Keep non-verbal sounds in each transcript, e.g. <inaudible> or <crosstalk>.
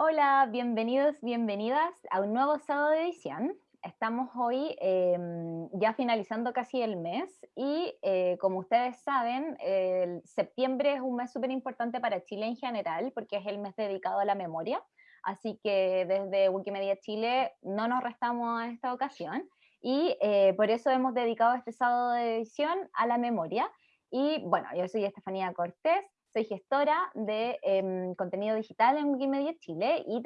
Hola, bienvenidos, bienvenidas a un nuevo sábado de edición. Estamos hoy em, ya finalizando casi el mes y eh, como ustedes saben, septiembre es un mes súper importante para Chile en general porque es el mes dedicado a la memoria. Así que desde Wikimedia Chile no nos restamos en esta ocasión y eh, por eso hemos dedicado este sábado de edición a la memoria. Y bueno, yo soy Estefanía Cortés, soy gestora de em, contenido digital en Wikimedia Chile y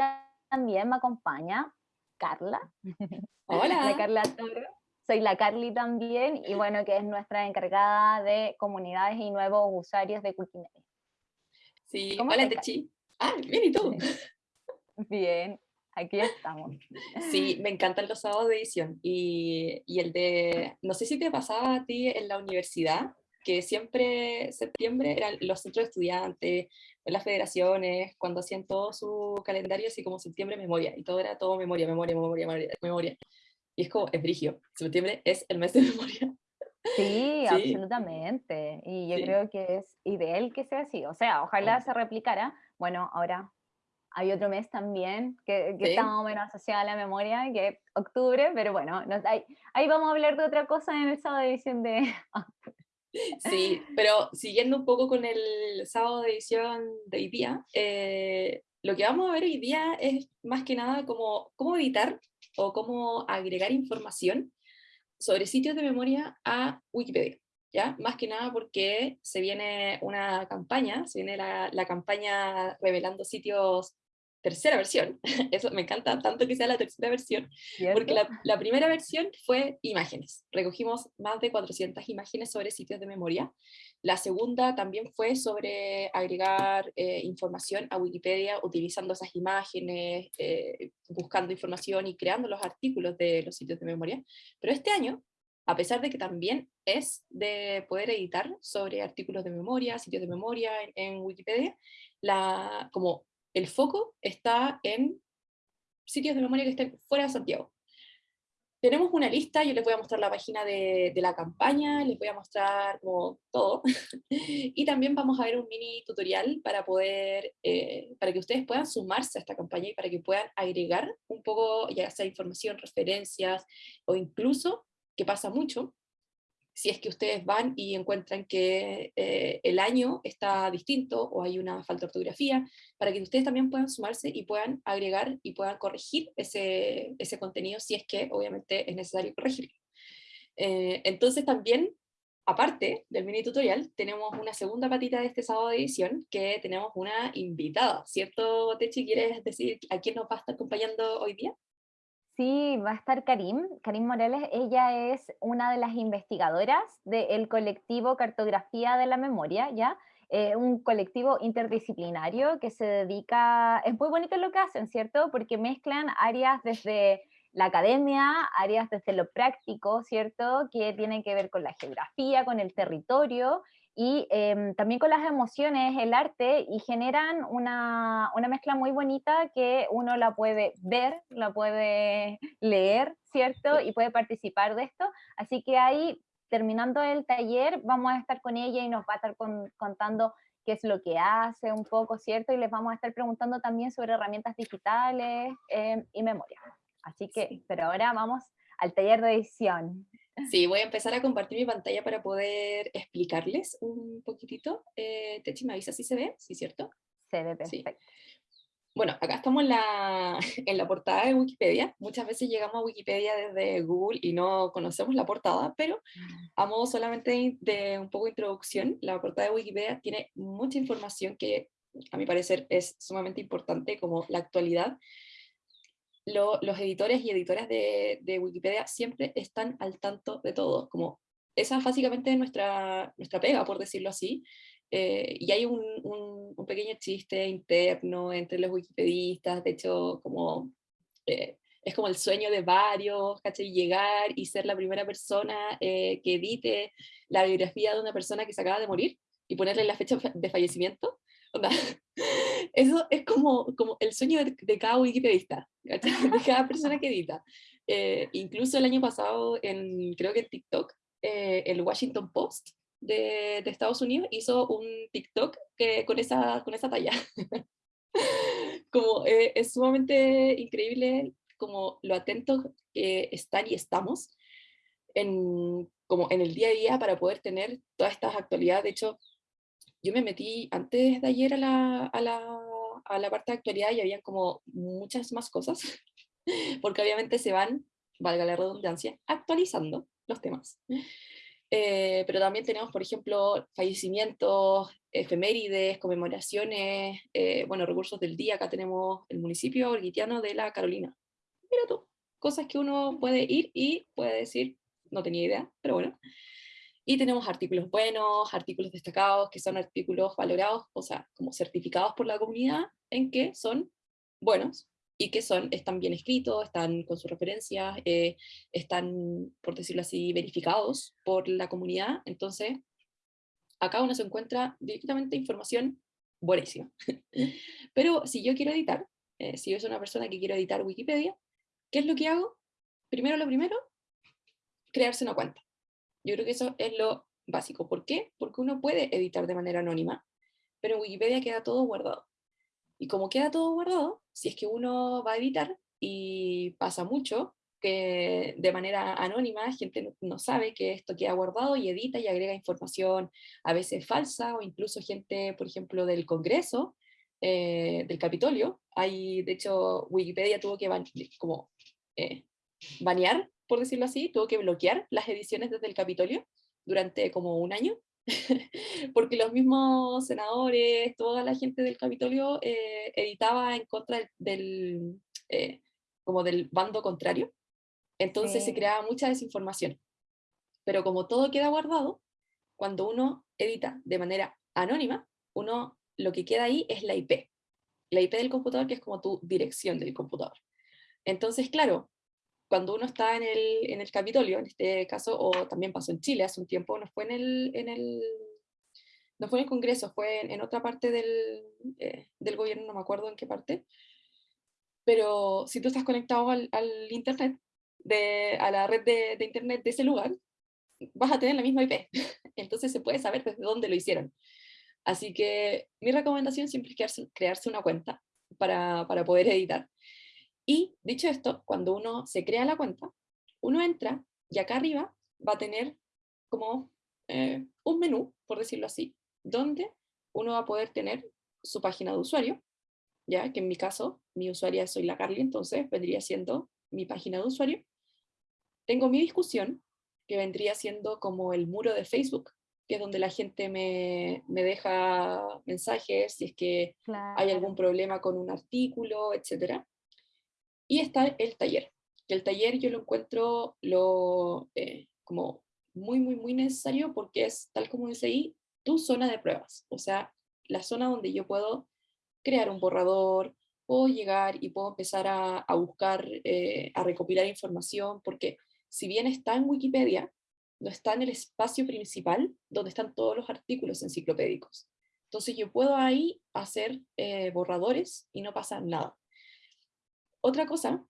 también me acompaña Carla. <laughs> Hola. La Carla Toro. Soy la Carly también y bueno, que es nuestra encargada de comunidades y nuevos usuarios de Wikimedia. Sí, hola Techi. Ah, bien, ¿y tú? Bien, aquí estamos. Sí, me encantan los sábados de edición y, y el de, no sé si te pasaba a ti en la universidad, que siempre septiembre eran los centros de estudiantes, las federaciones, cuando hacían todo su calendario, así como septiembre memoria, y todo era todo memoria, memoria, memoria, memoria, memoria. Y es como, es brigio, septiembre es el mes de <laughs> memoria. Sí, absolutamente. Y yo creo que es ideal que sea así. O sea, ojalá se replicara. Bueno, ahora hay otro mes también que, que está más o menos asociado a la memoria, que es octubre, pero bueno, ahí, ahí, vamos a hablar de otra cosa en el sábado de edición de... <laughs> Sí, <laughs> pero siguiendo un poco con el sábado de edición de hoy día, eh, lo que vamos a ver hoy día es más que nada como cómo editar o cómo agregar información sobre sitios de memoria a Wikipedia. ¿Ya? Más que nada porque se viene una campaña, se viene la, la campaña revelando sitios tercera versión, <laughs> eso me encanta tanto que sea la tercera versión, porque la, primera versión fue imágenes, recogimos más de 400 imágenes sobre sitios de memoria, la segunda también fue sobre agregar eh, información a Wikipedia utilizando esas imágenes, eh, buscando información y creando los artículos de los sitios de memoria, pero este año a pesar de que también es de poder editar sobre artículos de memoria, sitios de memoria en, en Wikipedia, la, como el foco está en sitios de memoria que estén fuera de Santiago. Tenemos una lista, yo les voy a mostrar la página de, la campaña, les voy a mostrar todo, <laughs> y también vamos a ver un mini tutorial para poder, eh, para que ustedes puedan sumarse a esta campaña y para que puedan agregar un poco, ya sea información, referencias, o incluso, que pasa mucho, si es que ustedes van y encuentran que eh, el año está distinto o hay una falta de ortografía, para que ustedes también puedan sumarse y puedan agregar y puedan corregir ese, ese contenido si es que obviamente es necesario corregirlo. Eh, entonces también, aparte del mini tutorial, tenemos una segunda patita de este sábado de edición, que tenemos una invitada, ¿cierto Techi? ¿Quieres decir a quién nos va a estar acompañando hoy día? Sí, va a estar Karim, Karim Morales. Ella es una de las investigadoras del colectivo Cartografía de la Memoria, ¿ya? Eh, un colectivo interdisciplinario que se dedica, es muy bonito lo que hacen, ¿cierto? Porque mezclan áreas desde la academia, áreas desde lo práctico, ¿cierto? Que tienen que ver con la geografía, con el territorio, y em, también con las emociones, el arte, y generan una, una, mezcla muy bonita que uno la puede ver, la puede <laughs> leer, ¿cierto? Y puede participar de esto. Así que ahí, terminando el taller, vamos a estar con ella y nos va a estar contando qué es lo que hace un poco, ¿cierto? Y les vamos a estar preguntando también sobre herramientas digitales em, y memoria. Así que, pero ahora vamos al taller de edición. Sí, voy a empezar a compartir mi pantalla para poder explicarles un poquitito. Eh, Techi, ¿me avisa si se ve? ¿Sí, cierto? Se ve perfecto. Bueno, acá estamos en la, <laughs> en la portada de Wikipedia. Muchas veces llegamos a Wikipedia desde Google y no conocemos la portada, pero a modo solamente de un poco de introducción, la portada de Wikipedia tiene mucha información que a mi parecer es sumamente importante, como la actualidad los editores y editoras de, Wikipedia siempre están al tanto de todo, como esa es básicamente nuestra, nuestra pega, por decirlo así, eh, y hay un, un, pequeño chiste interno entre los wikipedistas, de hecho, como, eh, es como el sueño de varios, ¿cachai? Llegar y ser la primera persona eh, que edite la biografía de una persona que se acaba de morir y ponerle la fecha de fallecimiento. <laughs> Eso es como, como el sueño de, cada wikipedista, de <laughs> cada persona que edita. Eh, incluso el año pasado, en, creo que en TikTok, eh, el Washington Post de, de, Estados Unidos hizo un TikTok que, con, esa, con esa talla. <laughs> como eh, es sumamente increíble como lo atentos que están y estamos en, como en el día a día para poder tener todas estas actualidades. De hecho, yo me metí antes de ayer a la, a la, a la parte de actualidad y había como muchas más cosas, <laughs> porque obviamente se van, valga la redundancia, actualizando los temas. Eh, pero también tenemos, por ejemplo, fallecimientos, efemérides, conmemoraciones, eh, bueno, recursos del día. Acá tenemos el municipio orguitiano de la Carolina. Mira tú, cosas que uno puede ir y puede decir, no tenía idea, pero bueno. Y tenemos artículos buenos, artículos destacados, que son artículos valorados, o sea, como certificados por la comunidad, en que son buenos y que son, están bien escritos, están con sus referencias, eh, están, por decirlo así, verificados por la comunidad. Entonces, acá uno se encuentra directamente información buenísima. <laughs> Pero si yo quiero editar, eh, si yo soy una persona que quiero editar Wikipedia, ¿qué es lo que hago? Primero lo primero, crearse una cuenta. Yo creo que eso es lo básico. ¿Por qué? Porque uno puede editar de manera anónima, pero en Wikipedia queda todo guardado. Y como queda todo guardado, si es que uno va a editar y pasa mucho, que de manera anónima gente no, sabe que esto queda guardado y edita y agrega información a veces falsa o incluso gente, por ejemplo, del Congreso, eh, del Capitolio. Hay, de hecho, Wikipedia tuvo que como, eh, banear por decirlo así, tuvo que bloquear las ediciones desde el Capitolio durante como un año, <laughs> porque los mismos senadores, toda la gente del Capitolio eh, editaba en contra del, eh, como del bando contrario, entonces se creaba mucha desinformación. Pero como todo queda guardado, cuando uno edita de manera anónima, uno lo que queda ahí es la IP, la IP del computador que es como tu dirección del computador. Entonces, claro, cuando uno está en el, en el Capitolio, en este caso, o también pasó en Chile hace un tiempo, no fue en el, en el, no fue en el Congreso, fue en, otra parte del, eh, del, gobierno, no me acuerdo en qué parte, pero si tú estás conectado al, al Internet, de, a la red de, de, Internet de ese lugar, vas a tener la misma IP, <laughs> entonces se puede saber desde dónde lo hicieron. Así que mi recomendación siempre es crearse, crearse una cuenta para, para poder editar. Y dicho esto, cuando uno se crea la cuenta, uno entra y acá arriba va a tener como eh, un menú, por decirlo así, donde uno va a poder tener su página de usuario, ya que en mi caso, mi usuaria soy la Carly, entonces vendría siendo mi página de usuario. Tengo mi discusión, que vendría siendo como el muro de Facebook, que es donde la gente me, me deja mensajes, si es que hay algún problema con un artículo, etcétera. Y está el taller, el taller yo lo encuentro lo, eh, como muy, muy, muy necesario porque es, tal como dice ahí, tu zona de pruebas, o sea, la zona donde yo puedo crear un borrador, puedo llegar y puedo empezar a, a buscar, eh, a recopilar información, porque si bien está en Wikipedia, no está en el espacio principal donde están todos los artículos enciclopédicos. Entonces yo puedo ahí hacer eh, borradores y no pasa nada. Otra cosa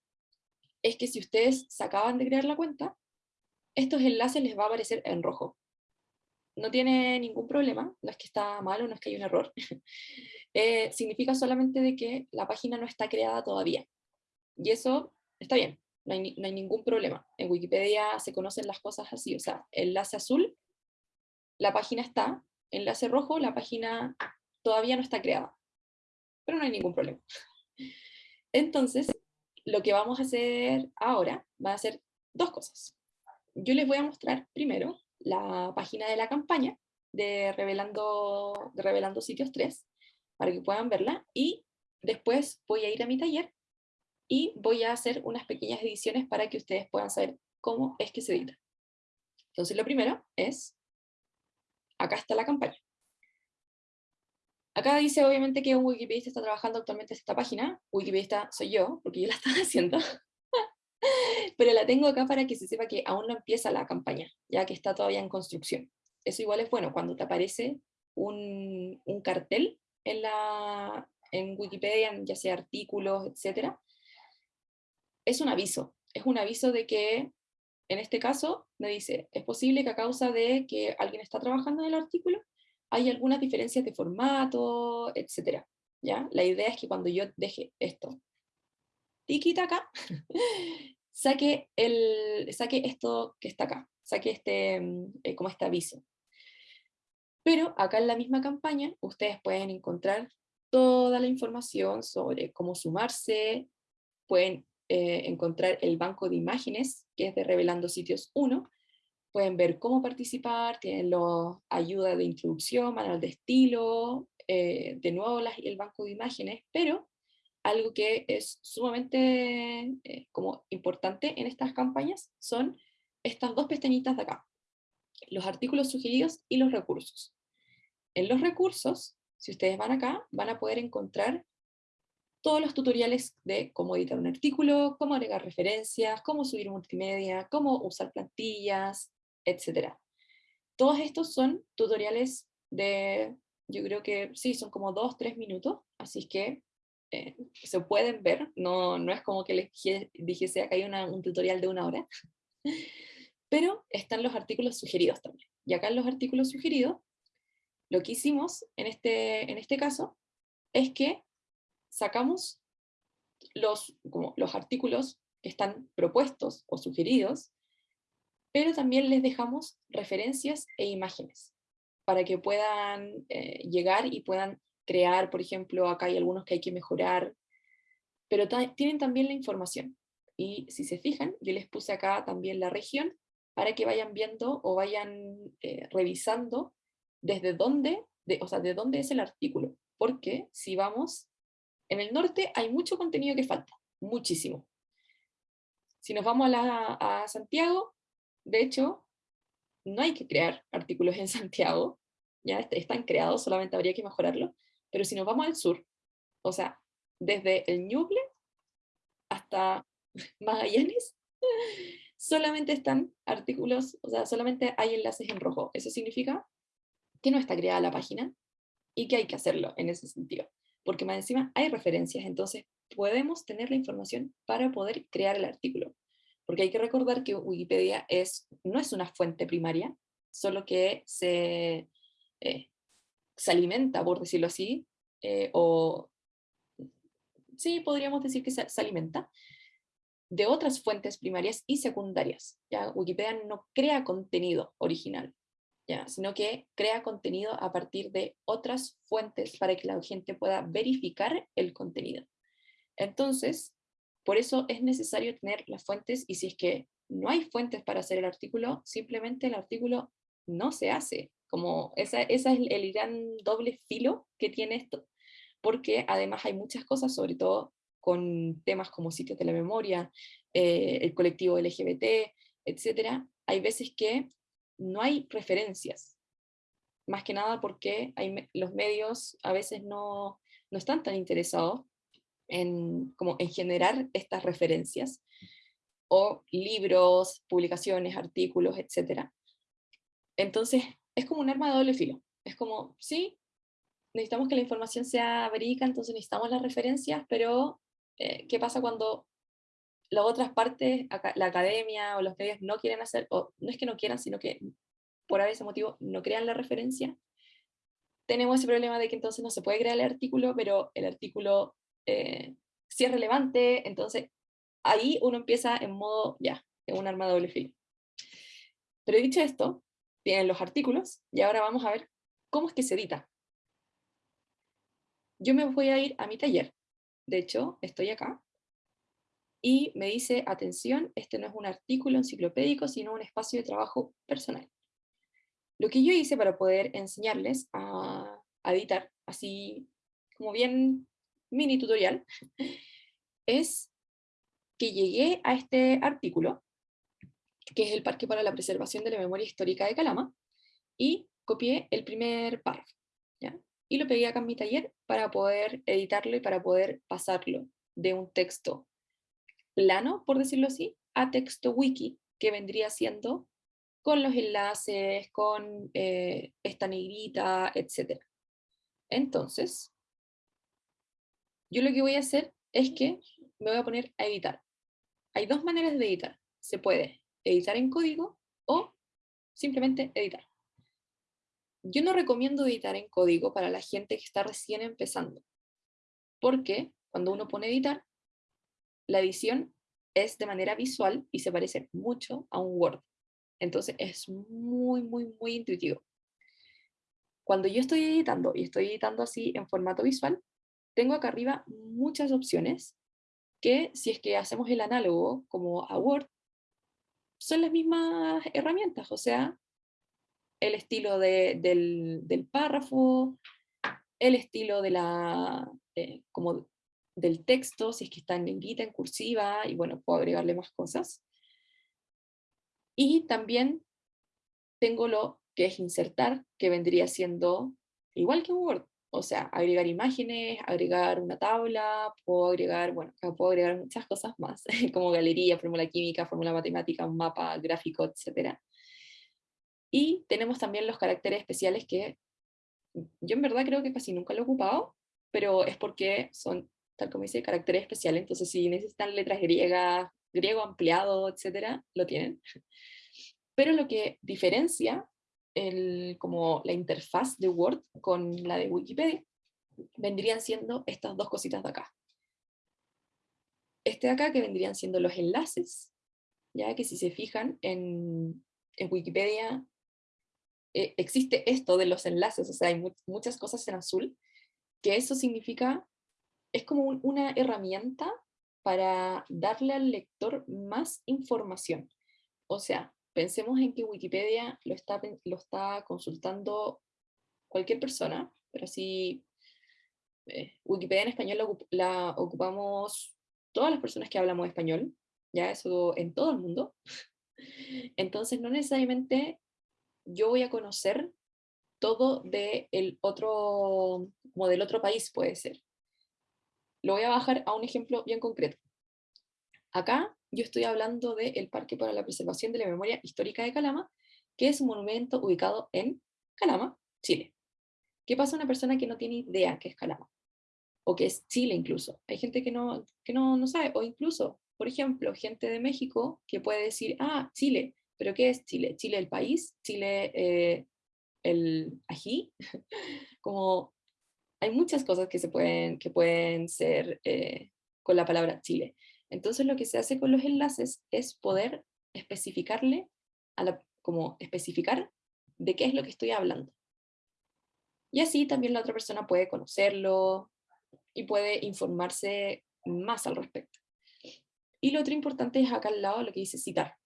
es que si ustedes se acaban de crear la cuenta, estos enlaces les va a aparecer en rojo. No tiene ningún problema, no es que está mal o no es que hay un error. <laughs> Eh, significa solamente de que la página no está creada todavía. Y eso está bien, no hay, no hay ningún problema. En Wikipedia se conocen las cosas así, o sea, enlace azul, la página está, enlace rojo, la página todavía no está creada. Pero no hay ningún problema. <laughs> Entonces, lo que vamos a hacer ahora va a ser dos cosas. Yo les voy a mostrar primero la página de la campaña de Revelando, Revelando Sitios 3, para que puedan verla, y después voy a ir a mi taller y voy a hacer unas pequeñas ediciones para que ustedes puedan saber cómo es que se edita. Entonces lo primero es, acá está la campaña. Acá dice obviamente que un wikipedista está trabajando actualmente en esta página, wikipedista soy yo, porque yo la estaba <laughs> haciendo, pero la tengo acá para que se sepa que aún no empieza la campaña, ya que está todavía en construcción. Eso igual es bueno, cuando te aparece un, un cartel en, la, en Wikipedia, ya sea artículos, etc., es un aviso, es un aviso de que, en este caso, me dice, es posible que a causa de que alguien está trabajando en el artículo, hay algunas diferencias de formato, etc. ¿ya? La idea es que cuando yo deje esto, tiquita acá, <laughs> saque, el, saque esto que está acá, saque este, mm, eh, como este aviso. Pero acá en la misma campaña, ustedes pueden encontrar toda la información sobre cómo sumarse, pueden eh, encontrar el banco de imágenes, que es de Revelando Sitios 1, pueden ver cómo participar, tienen la ayuda de introducción, manual de estilo, eh, de nuevo el banco de imágenes, pero algo que es sumamente eh, como importante en estas campañas son estas dos pestañitas de acá, los artículos sugeridos y los recursos. En los recursos, si ustedes van acá, van a poder encontrar todos los tutoriales de cómo editar un artículo, cómo agregar referencias, cómo subir multimedia, cómo usar plantillas, etc. Todos estos son tutoriales de, yo creo que sí, son como dos, tres minutos, así que eh, se pueden ver, no, no es como que les dijese acá hay un tutorial de una hora, <laughs> pero están los artículos sugeridos también. Y acá en los artículos sugeridos, lo que hicimos en este, en este caso es que sacamos los, como los artículos que están propuestos o sugeridos, pero también les dejamos referencias e imágenes para que puedan eh, llegar y puedan crear, por ejemplo, acá hay algunos que hay que mejorar, pero tienen también la información. Y si se fijan, yo les puse acá también la región para que vayan viendo o vayan eh, revisando desde dónde, de, o sea, de dónde es el artículo. Porque si vamos en el norte hay mucho contenido que falta, muchísimo. Si nos vamos a, Santiago, de hecho, no hay que crear artículos en Santiago, ya están creados, solamente habría que mejorarlo, pero si nos vamos al sur, o sea, desde el Ñuble hasta <laughs> Magallanes, <laughs> solamente están artículos, o sea, solamente hay enlaces en rojo. Eso significa que no está creada la página y que hay que hacerlo en ese sentido porque más encima hay referencias, entonces podemos tener la información para poder crear el artículo. Porque hay que recordar que Wikipedia es, no es una fuente primaria, solo que se, eh, se alimenta, por decirlo así, eh, o sí, podríamos decir que se, se, alimenta de otras fuentes primarias y secundarias. ¿ya? Wikipedia no crea contenido original, sino que crea contenido a partir de otras fuentes para que la gente pueda verificar el contenido. Entonces, por eso es necesario tener las fuentes y si es que no hay fuentes para hacer el artículo, simplemente el artículo no se hace. Como esa, esa es el gran doble filo que tiene esto, porque además hay muchas cosas, sobre todo con temas como sitios de la memoria, eh, el colectivo LGBT, etcétera, hay veces que no hay referencias. Más que nada porque hay, los medios a veces no, están tan interesados en, como en generar estas referencias, o libros, publicaciones, artículos, etc. Entonces, es como un arma de doble filo. Es como, sí, necesitamos que la información sea verídica, entonces necesitamos las referencias, pero eh, ¿qué pasa cuando las otras partes, la academia o los medios no quieren hacer, o no es que no quieran, sino que por ese motivo no crean la referencia, tenemos ese problema de que entonces no se puede crear el artículo, pero el artículo eh, sí es relevante, entonces ahí uno empieza en modo, ya, en un arma de doble filo. Pero dicho esto, tienen los artículos, y ahora vamos a ver cómo es que se edita. Yo me voy a ir a mi taller, de hecho, estoy acá, y me dice, atención, este no es un artículo enciclopédico, sino un espacio de trabajo personal. Lo que yo hice para poder enseñarles a, editar, así como bien mini tutorial, es que llegué a este artículo, que es el Parque para la Preservación de la Memoria Histórica de Calama, y copié el primer párrafo, y lo pegué acá en mi taller para poder editarlo y para poder pasarlo de un texto plano, por decirlo así, a texto wiki, que vendría siendo con los enlaces, con eh, esta negrita, etc. Entonces, yo lo que voy a hacer es que me voy a poner a editar. Hay dos maneras de editar. Se puede editar en código o simplemente editar. Yo no recomiendo editar en código para la gente que está recién empezando, porque cuando uno pone editar, la edición es de manera visual y se parece mucho a un Word. Entonces es muy, muy, muy intuitivo. Cuando yo estoy editando y estoy editando así en formato visual, tengo acá arriba muchas opciones que si es que hacemos el análogo como a Word, son las mismas herramientas, o sea, el estilo del, párrafo, el estilo de la, eh, como del texto, si es que está en negrita, en cursiva, y bueno, puedo agregarle más cosas. Y también tengo lo que es insertar, que vendría siendo igual que Word, o sea, agregar imágenes, agregar una tabla, puedo agregar, bueno, puedo agregar muchas cosas más, <laughs> como galería, fórmula química, fórmula matemática, un mapa, gráfico, etc. Y tenemos también los caracteres especiales que yo en verdad creo que casi nunca lo he ocupado, pero es porque son, tal como dice, caracteres especiales, entonces si necesitan letras griegas, griego ampliado, etc., lo tienen. Pero lo que diferencia como la interfaz de Word con la de Wikipedia, vendrían siendo estas dos cositas de acá. Este de acá que vendrían siendo los enlaces, ya que si se fijan en, en Wikipedia eh, existe esto de los enlaces, o sea, hay muchas cosas en azul, que eso significa, es como una herramienta para darle al lector más información. O sea, pensemos en que Wikipedia lo está, consultando cualquier persona, pero si eh, Wikipedia en español la, ocupamos todas las personas que hablamos español, ya eso en todo el mundo. <laughs> Entonces no necesariamente yo voy a conocer todo de el otro, como del otro país puede ser. Lo voy a bajar a un ejemplo bien concreto. Acá yo estoy hablando del Parque para la Preservación de la Memoria Histórica de Calama, que es un monumento ubicado en Calama, Chile. ¿Qué pasa a una persona que no tiene idea qué es Calama? O que es Chile incluso. Hay gente que no, que no, no sabe, o incluso, por ejemplo, gente de México que puede decir, ah, Chile, pero ¿qué es Chile? Chile el país, Chile eh, el ají, <laughs> como hay muchas cosas que, se pueden, que pueden ser eh, con la palabra Chile. Entonces lo que se hace con los enlaces es poder especificarle, como especificar de qué es lo que estoy hablando. Y así también la otra persona puede conocerlo y puede informarse más al respecto. Y lo otro importante es acá al lado lo que dice citar.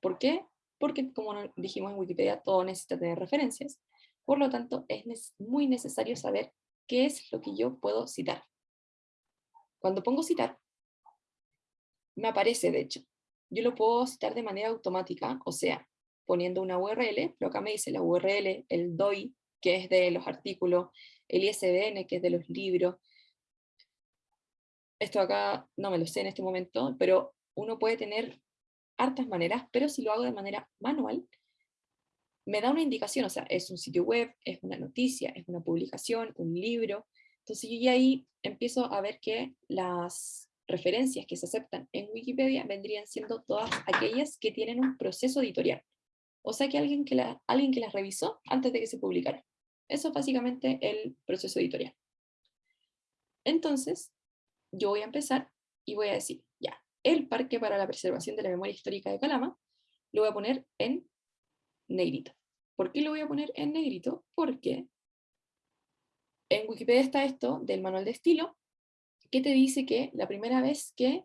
¿Por qué? Porque como dijimos en Wikipedia, todo necesita tener referencias. Por lo tanto, es muy necesario saber qué es lo que yo puedo citar. Cuando pongo citar, me aparece de hecho. Yo lo puedo citar de manera automática, o sea, poniendo una URL, pero acá me dice la URL, el DOI, que es de los artículos, el ISBN, que es de los libros. Esto acá no me lo sé en este momento, pero uno puede tener hartas maneras, pero si lo hago de manera manual, me da una indicación, o sea, es un sitio web, es una noticia, es una publicación, un libro. Entonces yo ya ahí empiezo a ver que las referencias que se aceptan en Wikipedia vendrían siendo todas aquellas que tienen un proceso editorial. O sea que alguien que, alguien que las revisó antes de que se publicara. Eso es básicamente el proceso editorial. Entonces, yo voy a empezar y voy a decir, ya, el Parque para la Preservación de la Memoria Histórica de Calama, lo voy a poner en negrito. ¿Por qué lo voy a poner en negrito? Porque en Wikipedia está esto del manual de estilo, que te dice que la primera vez que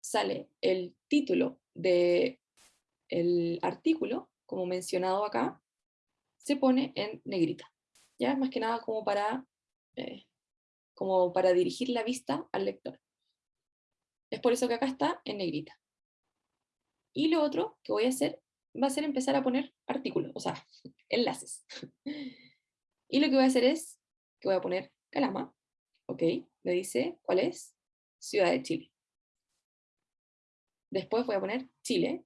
sale el título del el artículo, como mencionado acá, se pone en negrita. Ya más que nada como para, eh, como para dirigir la vista al lector. Es por eso que acá está en negrita. Y lo otro que voy a hacer va a ser empezar a poner artículos, o sea, <laughs> enlaces. <laughs> Y lo que voy a hacer es que voy a poner calama, ¿ok? Me dice, ¿cuál es? Ciudad de Chile. Después voy a poner Chile,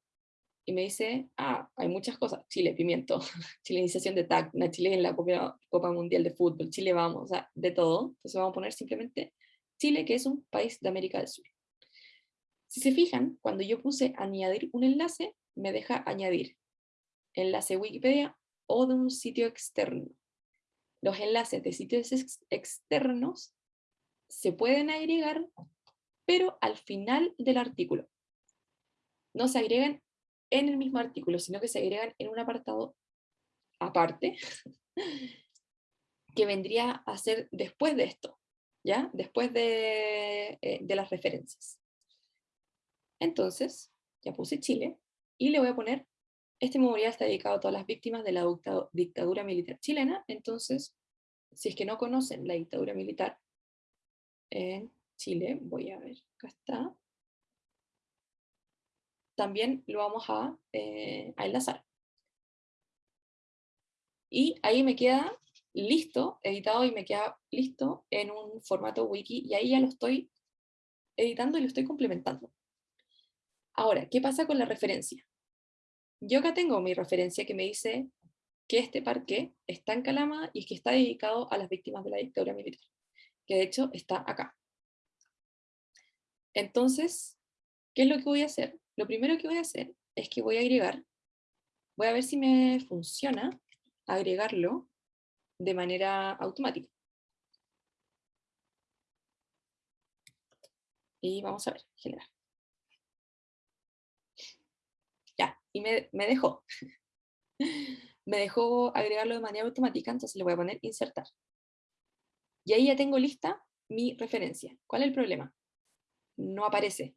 y me dice, ah, hay muchas cosas, Chile, pimiento, <laughs> chilenización de TAC, Chile en la Copa, Copa, Mundial de Fútbol, Chile vamos, o sea, de todo. Entonces vamos a poner simplemente Chile, que es un país de América del Sur. Si se fijan, cuando yo puse añadir un enlace, me deja añadir enlace Wikipedia o de un sitio externo. Los enlaces de sitios externos se pueden agregar, pero al final del artículo. No se agregan en el mismo artículo, sino que se agregan en un apartado aparte, que vendría a ser después de esto, ¿ya? Después de, eh, de las referencias. Entonces, ya puse Chile, y le voy a poner, este memorial está dedicado a todas las víctimas de la dictadura militar chilena, entonces, si es que no conocen la dictadura militar en Chile, voy a ver, acá está, también lo vamos a, eh, a enlazar. Y ahí me queda listo, editado y me queda listo en un formato wiki y ahí ya lo estoy editando y lo estoy complementando. Ahora, ¿qué pasa con la referencia? Yo acá tengo mi referencia que me dice que este parque está en Calama y que está dedicado a las víctimas de la dictadura militar, que de hecho está acá. Entonces, ¿qué es lo que voy a hacer? Lo primero que voy a hacer es que voy a agregar, voy a ver si me funciona agregarlo de manera automática. Y vamos a ver, generar. y me, dejó. <laughs> me dejó agregarlo de manera automática, entonces le voy a poner insertar. Y ahí ya tengo lista mi referencia. ¿Cuál es el problema? No aparece,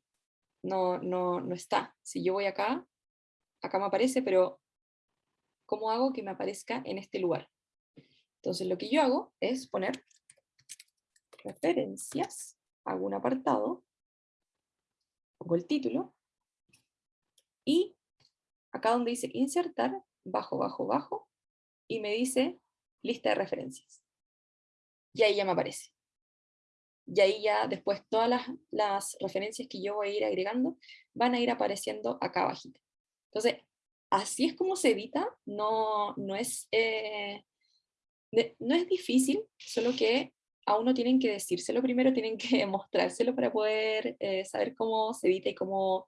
no, no, no está. Si yo voy acá, acá me aparece, pero ¿cómo hago que me aparezca en este lugar? Entonces lo que yo hago es poner referencias, hago un apartado, pongo el título, y acá donde dice insertar, bajo, bajo, bajo, y me dice lista de referencias. Y ahí ya me aparece. Y ahí ya después todas las, referencias que yo voy a ir agregando van a ir apareciendo acá abajito. Entonces, así es como se edita, no, no, es, eh, no es difícil, solo que a uno tienen que decírselo primero, <laughs> tienen que mostrárselo para poder eh, saber cómo se edita y cómo,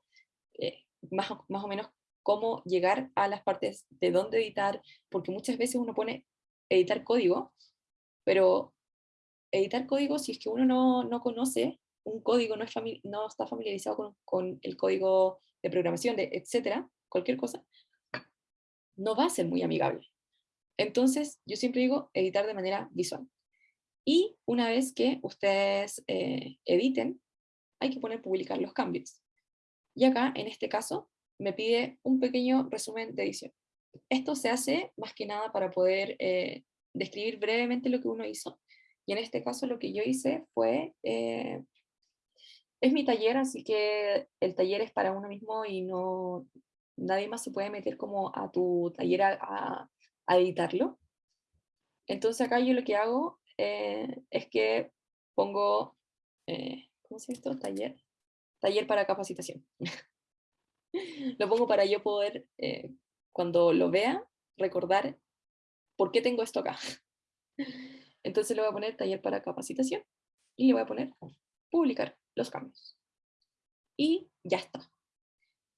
eh, más, más o menos cómo llegar a las partes de dónde editar, porque muchas veces uno pone editar código, pero editar código, si es que uno no, no conoce un código, no, es no está familiarizado con, con, el código de programación, de etcétera, cualquier cosa, no va a ser muy amigable. Entonces, yo siempre digo editar de manera visual. Y una vez que ustedes eh, editen, hay que poner publicar los cambios. Y acá, en este caso, me pide un pequeño resumen de edición. Esto se hace más que nada para poder eh, describir brevemente lo que uno hizo. Y en este caso lo que yo hice fue, eh, es mi taller, así que el taller es para uno mismo y no, nadie más se puede meter como a tu taller a, editarlo. Entonces acá yo lo que hago eh, es que pongo, ¿cómo se llama esto? Taller. Taller para capacitación. <laughs> lo pongo para yo poder, eh, cuando lo vea, recordar por qué tengo esto acá. <laughs> Entonces le voy a poner taller para capacitación y le voy a poner publicar los cambios. Y ya está.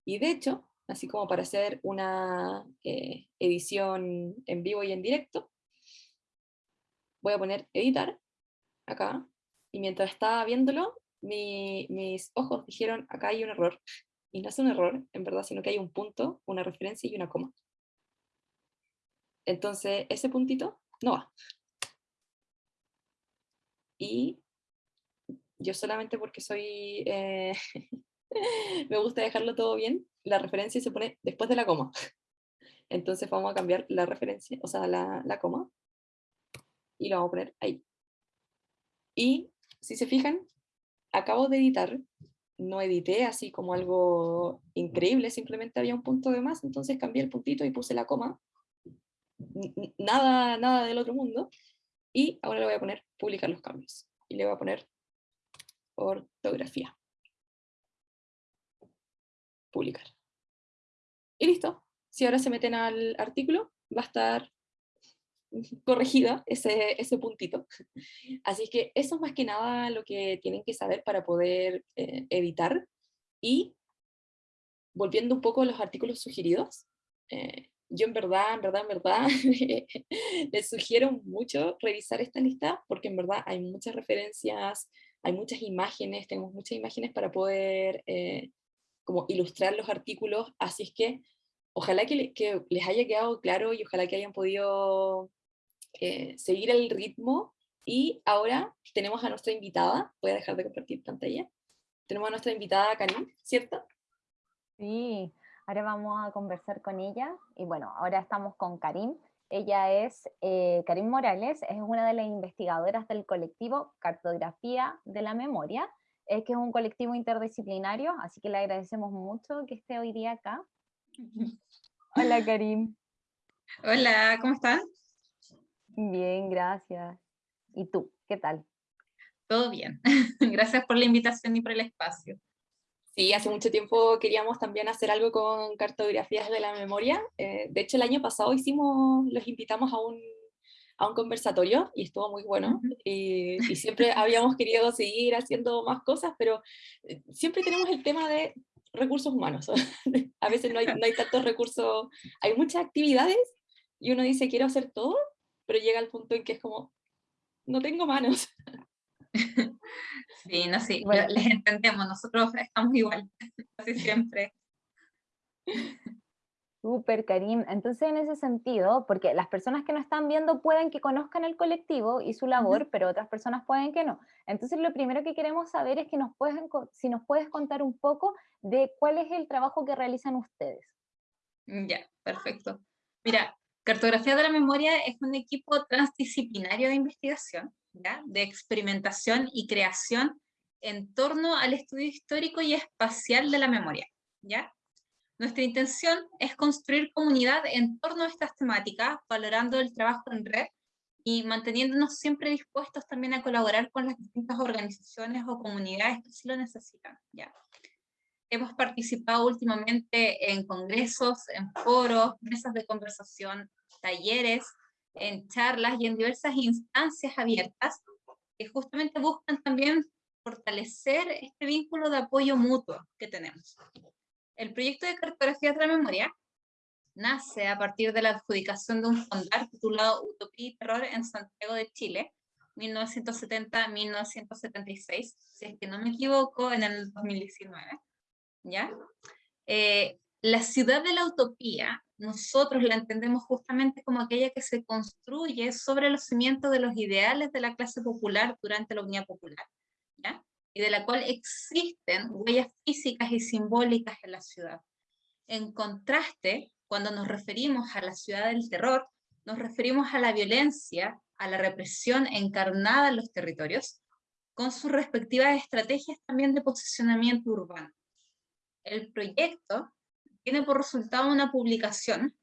Y de hecho, así como para hacer una eh, edición en vivo y en directo, voy a poner editar acá, y mientras estaba viéndolo, mis ojos dijeron, acá hay un error, y no es un error, en verdad, sino que hay un punto, una referencia y una coma. Entonces, ese puntito no va. Y yo solamente porque soy... Eh, <laughs> me gusta dejarlo todo bien, la referencia se pone después de la coma. <laughs> Entonces vamos a cambiar la referencia, o sea, la, la coma, y lo vamos a poner ahí. Y si se fijan, acabo de editar no edité así como algo increíble, simplemente había un punto de más, entonces cambié el puntito y puse la coma. Nada, nada del otro mundo. Y ahora le voy a poner publicar los cambios. Y le voy a poner ortografía. Publicar. Y listo. Si ahora se meten al artículo, va a estar corregida ese, ese puntito. Así que eso es más que nada lo que tienen que saber para poder eh, editar. Y volviendo un poco a los artículos sugeridos, eh, yo en verdad, en verdad, en verdad, <laughs> les sugiero mucho revisar esta lista porque en verdad hay muchas referencias, hay muchas imágenes, tenemos muchas imágenes para poder eh, como ilustrar los artículos, así es que ojalá que, les haya quedado claro y ojalá que hayan podido eh, seguir el ritmo. Y ahora tenemos a nuestra invitada, voy a dejar de compartir pantalla, tenemos a nuestra invitada Karim, ¿cierto? Sí, ahora vamos a conversar con ella, y bueno, ahora estamos con Karim, ella es eh, Karim Morales, es una de las investigadoras del colectivo Cartografía de la Memoria, eh, que es un colectivo interdisciplinario, así que le agradecemos mucho que esté hoy día acá. <laughs> Hola Karim. Hola, ¿cómo estás? Bien, gracias. ¿Y tú? ¿Qué tal? Todo bien. <laughs> gracias por la invitación y por el espacio. Sí, hace mucho tiempo queríamos también hacer algo con cartografías de la memoria. Eh, de hecho, el año pasado hicimos, los invitamos a un, a un conversatorio y estuvo muy bueno. y, <laughs> siempre habíamos querido seguir haciendo más cosas, pero eh, siempre tenemos el tema de recursos humanos. <laughs> a veces no hay, no hay tantos recursos, hay muchas actividades y uno dice quiero hacer todo, pero llega al punto en que es como, no tengo manos. <laughs> <laughs> Sí, no, sí, les entendemos, nosotros <laughs> estamos igual, <laughs> casi siempre. Súper, Karim. Entonces, en ese sentido, porque las personas que nos están viendo pueden que conozcan el colectivo y su labor, pero otras personas pueden que no. Entonces, lo primero que queremos saber es que nos pueden, si nos puedes contar un poco de cuál es el trabajo que realizan ustedes. Ya, perfecto. Mira, Cartografía de la Memoria es un equipo transdisciplinario de investigación de experimentación y creación en torno al estudio histórico y espacial de la memoria. ¿ya? Nuestra intención es construir comunidad en torno a estas temáticas, valorando el trabajo en red y manteniéndonos siempre dispuestos también a colaborar con las distintas organizaciones o comunidades que sí lo necesitan. ¿ya? Hemos participado últimamente en congresos, en foros, mesas de conversación, talleres, en charlas y en diversas instancias abiertas que justamente buscan también fortalecer este vínculo de apoyo mutuo que tenemos. El proyecto de cartografía de la memoria nace a partir de la adjudicación de un fondar titulado Utopía y Terror en Santiago de Chile, 1970-1976, si es que no me equivoco, en el 2019. ¿ya? Eh, la ciudad de la utopía nosotros la entendemos justamente como aquella que se construye sobre los cimientos de los ideales de la clase popular durante la Unidad Popular, y de la cual existen huellas físicas y simbólicas en la ciudad. En contraste, cuando nos referimos a la ciudad del terror, nos referimos a la violencia, a la represión encarnada en los territorios, con sus respectivas estrategias también de posicionamiento urbano. El proyecto tiene por resultado una publicación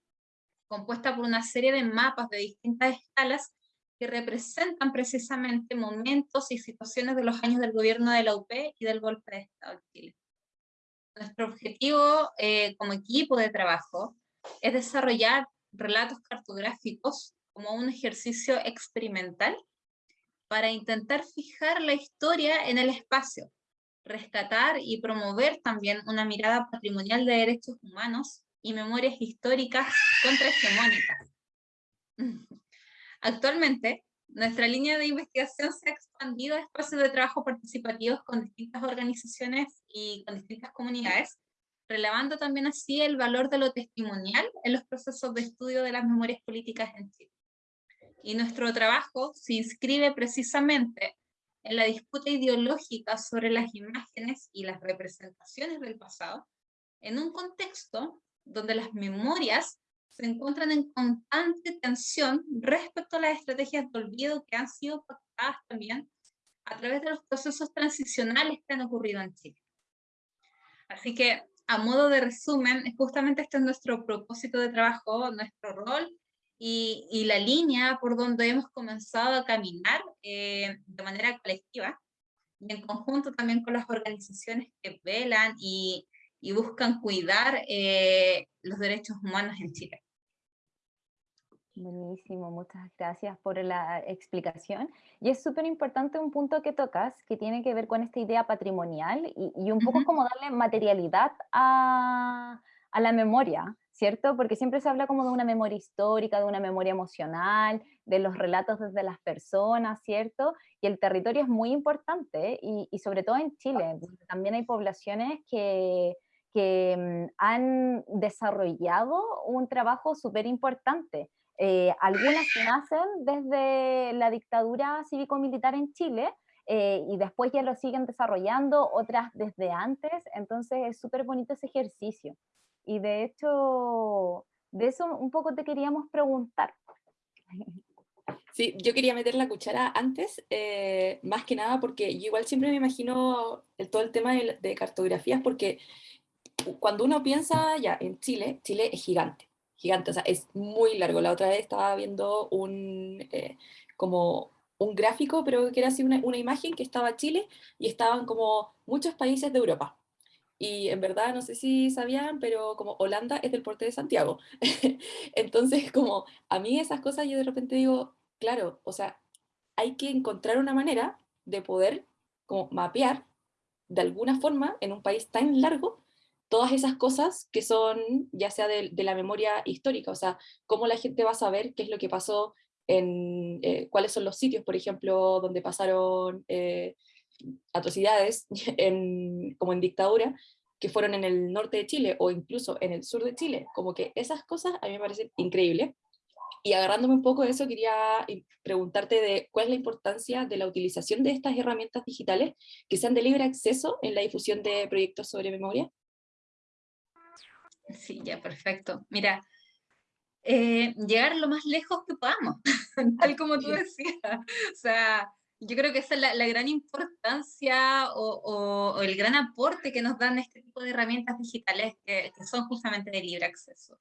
compuesta por una serie de mapas de distintas escalas que representan precisamente momentos y situaciones de los años del gobierno de la UP y del golpe de Estado de Chile. Nuestro objetivo eh, como equipo de trabajo es desarrollar relatos cartográficos como un ejercicio experimental para intentar fijar la historia en el espacio, rescatar y promover también una mirada patrimonial de derechos humanos y memorias históricas contrahegemónicas. Actualmente, nuestra línea de investigación se ha expandido a espacios de trabajo participativos con distintas organizaciones y con distintas comunidades, relevando también así el valor de lo testimonial en los procesos de estudio de las memorias políticas en Chile. Y nuestro trabajo se inscribe precisamente en la disputa ideológica sobre las imágenes y las representaciones del pasado, en un contexto donde las memorias se encuentran en constante tensión respecto a las estrategias de olvido que han sido pactadas también a través de los procesos transicionales que han ocurrido en Chile. Así que, a modo de resumen, justamente este es nuestro propósito de trabajo, nuestro rol y, la línea por donde hemos comenzado a caminar eh, de manera colectiva y en conjunto también con las organizaciones que velan y, y buscan cuidar eh, los derechos humanos en Chile. Buenísimo, muchas gracias por la explicación. Y es súper importante un punto que tocas, que tiene que ver con esta idea patrimonial y, y un poco como darle materialidad a, a la memoria, ¿cierto? Porque siempre se habla como de una memoria histórica, de una memoria emocional, de los relatos desde las personas, ¿cierto? Y el territorio es muy importante y, y sobre todo en Chile, también hay poblaciones que, que mm, han desarrollado un trabajo súper importante. Eh, algunas nacen desde la dictadura cívico-militar en Chile, eh, y después ya lo siguen desarrollando, otras desde antes, entonces es súper bonito ese ejercicio. Y de hecho, de eso un poco te queríamos preguntar. <laughs> Sí, yo quería meter la cuchara antes, eh, más que nada porque yo igual siempre me imagino el, todo el tema de, cartografías, porque cuando uno piensa ya en Chile, Chile es gigante, gigante, o sea, es muy largo. La otra vez estaba viendo un, eh, como un gráfico, pero que era así una, una imagen que estaba Chile y estaban como muchos países de Europa. Y en verdad, no sé si sabían, pero como Holanda es del porte de Santiago. <laughs> Entonces, como a mí esas cosas yo de repente digo, claro, o sea, hay que encontrar una manera de poder como mapear de alguna forma en un país tan largo todas esas cosas que son ya sea de, la memoria histórica, o sea, cómo la gente va a saber qué es lo que pasó en eh, cuáles son los sitios, por ejemplo, donde pasaron eh, atrocidades <laughs> en, como en dictadura, que fueron en el norte de Chile o incluso en el sur de Chile. Como que esas cosas a mí me parecen increíbles. Y agarrándome un poco de eso, quería preguntarte de cuál es la importancia de la utilización de estas herramientas digitales que sean de libre acceso en la difusión de proyectos sobre memoria. Sí, ya, perfecto. Mira, eh, llegar lo más lejos que podamos, <laughs> tal como tú decías. O sea, yo creo que esa es la, gran importancia o, el gran aporte que nos dan este tipo de herramientas digitales que, son justamente de libre acceso.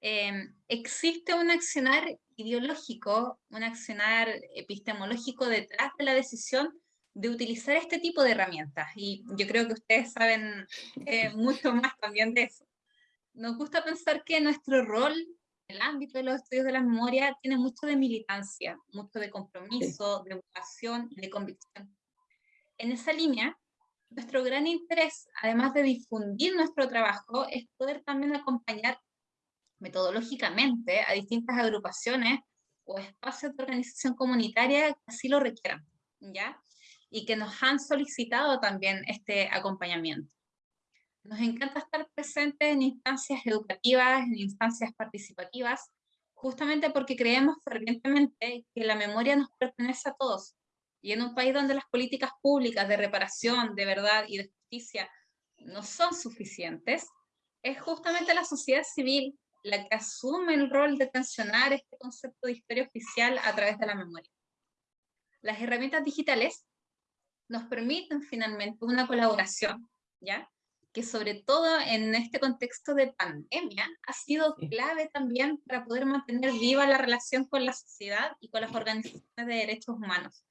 Em, existe un accionar ideológico, un accionar epistemológico detrás de la decisión de utilizar este tipo de herramientas y yo creo que ustedes saben eh, mucho más también de eso. Nos gusta pensar que nuestro rol el ámbito de los estudios de la memoria tiene mucho de militancia, mucho de compromiso, de vocación y de convicción. En esa línea, nuestro gran interés, además de difundir nuestro trabajo, es poder también acompañar metodológicamente a distintas agrupaciones o espacios de organización comunitaria que así lo requieran, ¿ya? Y que nos han solicitado también este acompañamiento. Nos encanta estar presentes en instancias educativas, en instancias participativas, justamente porque creemos fervientemente que la memoria nos pertenece a todos. Y en un país donde las políticas públicas de reparación, de verdad y de justicia no son suficientes, es justamente la sociedad civil la que asume el rol de tensionar este concepto de historia oficial a través de la memoria. Las herramientas digitales nos permiten finalmente una colaboración, ¿ya? Que sobre todo en este contexto de pandemia ha sido clave también para poder mantener viva la relación con la sociedad y con las organizaciones de derechos humanos.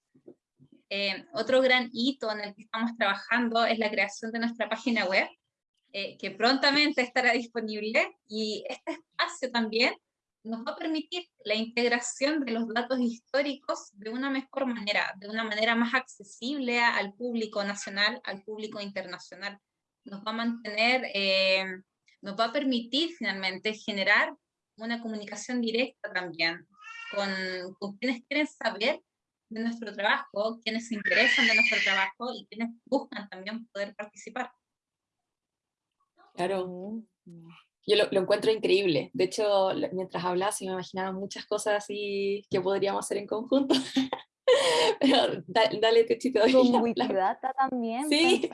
Eh, otro gran hito en el que estamos trabajando es la creación de nuestra página web, eh, que prontamente estará disponible, y este espacio también nos va a permitir la integración de los datos históricos de una mejor manera, de una manera más accesible al público nacional, al público internacional nos va a mantener, eh, nos va a permitir finalmente generar una comunicación directa también con, quienes quieren saber de nuestro trabajo, quienes se interesan de nuestro trabajo y quienes buscan también poder participar. Claro. Yo lo, encuentro increíble. De hecho, mientras hablabas, me imaginaba muchas cosas así que podríamos hacer en conjunto. <laughs> <laughs> Pero dale, Techito. Con Wikidata también sí.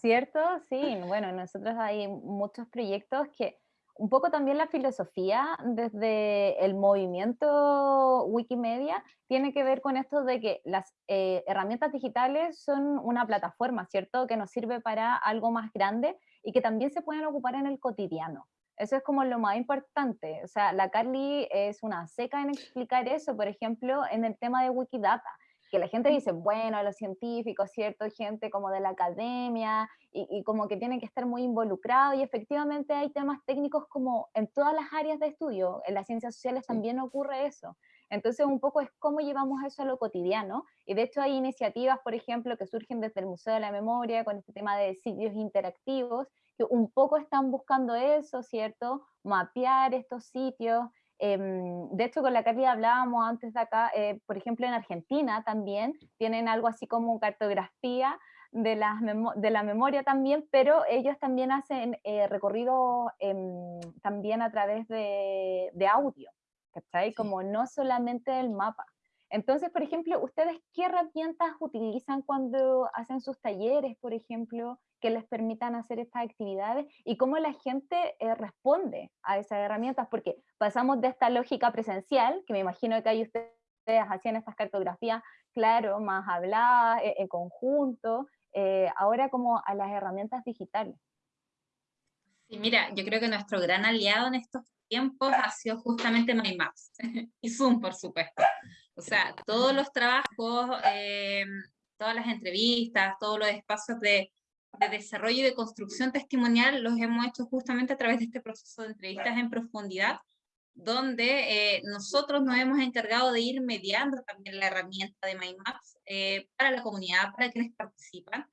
¿cierto? Sí, bueno, nosotros hay muchos proyectos que un poco también la filosofía desde el movimiento Wikimedia tiene que ver con esto de que las eh, herramientas digitales son una plataforma, ¿cierto? Que nos sirve para algo más grande y que también se pueden ocupar en el cotidiano. Eso es como lo más importante. O sea, la Carly es una seca en explicar eso, por ejemplo, en el tema de Wikidata, que la gente dice, bueno, los científicos, ¿cierto? Gente como de la academia y, como que tienen que estar muy involucrados y efectivamente hay temas técnicos como en todas las áreas de estudio, en las ciencias sociales también ocurre eso. Entonces, un poco es cómo llevamos eso a lo cotidiano. Y de hecho hay iniciativas, por ejemplo, que surgen desde el Museo de la Memoria con este tema de sitios interactivos, que un poco están buscando eso, ¿cierto? Mapear estos sitios. Em, de hecho, con la Carly hablábamos antes de acá, eh, por ejemplo, en Argentina también tienen algo así como cartografía de, las de la memoria también, pero ellos también hacen eh, recorrido em, también a través de, de audio, ¿cachai? Como no solamente el mapa. Entonces, por ejemplo, ¿ustedes qué herramientas utilizan cuando hacen sus talleres, por ejemplo, que les permitan hacer estas actividades? ¿Y cómo la gente eh, responde a esas herramientas? Porque pasamos de esta lógica presencial, que me imagino que ahí ustedes hacían estas cartografías, claro, más habladas, eh, en conjunto, eh, ahora como a las herramientas digitales. Sí, mira, yo creo que nuestro gran aliado en estos tiempos ha sido justamente MyMaps <laughs> y Zoom, por supuesto. O sea, todos los trabajos, eh, todas las entrevistas, todos los espacios de, de, desarrollo y de construcción testimonial los hemos hecho justamente a través de este proceso de entrevistas en profundidad, donde eh, nosotros nos hemos encargado de ir mediando también la herramienta de MyMaps eh, para la comunidad, para quienes participan,